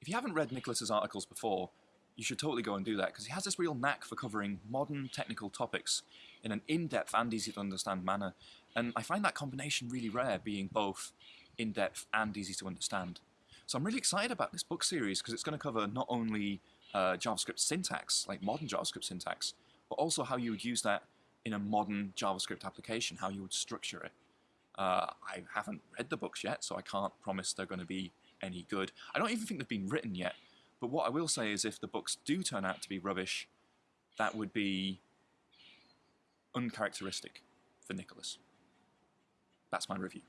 If you haven't read Nicholas's articles before, you should totally go and do that because he has this real knack for covering modern technical topics in an in-depth and easy to understand manner. And I find that combination really rare, being both in-depth and easy to understand. So I'm really excited about this book series because it's going to cover not only uh, JavaScript syntax, like modern JavaScript syntax, but also how you would use that in a modern JavaScript application, how you would structure it. Uh, I haven't read the books yet, so I can't promise they're going to be any good. I don't even think they've been written yet, but what I will say is if the books do turn out to be rubbish, that would be uncharacteristic for Nicholas. That's my review.